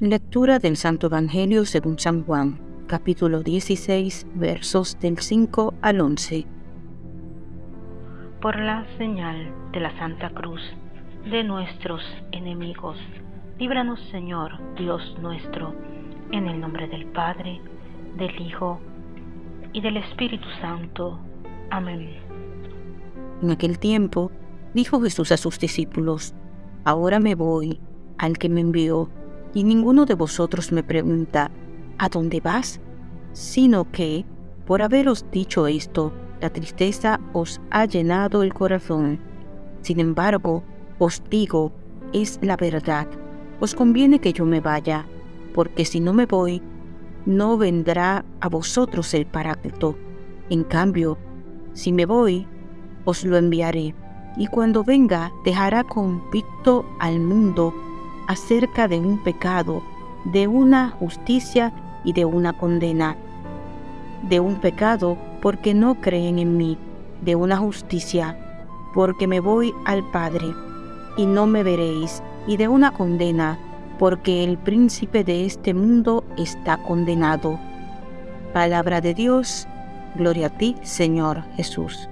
Lectura del Santo Evangelio según San Juan, capítulo 16, versos del 5 al 11. Por la señal de la Santa Cruz de nuestros enemigos, líbranos Señor Dios nuestro, en el nombre del Padre, del Hijo y del Espíritu Santo. Amén. En aquel tiempo dijo Jesús a sus discípulos, Ahora me voy al que me envió y ninguno de vosotros me pregunta, ¿a dónde vas? Sino que, por haberos dicho esto, la tristeza os ha llenado el corazón. Sin embargo, os digo, es la verdad. Os conviene que yo me vaya, porque si no me voy, no vendrá a vosotros el Paráclito. En cambio, si me voy, os lo enviaré, y cuando venga dejará convicto al mundo acerca de un pecado, de una justicia y de una condena. De un pecado porque no creen en mí, de una justicia porque me voy al Padre y no me veréis, y de una condena porque el príncipe de este mundo está condenado. Palabra de Dios, gloria a ti, Señor Jesús.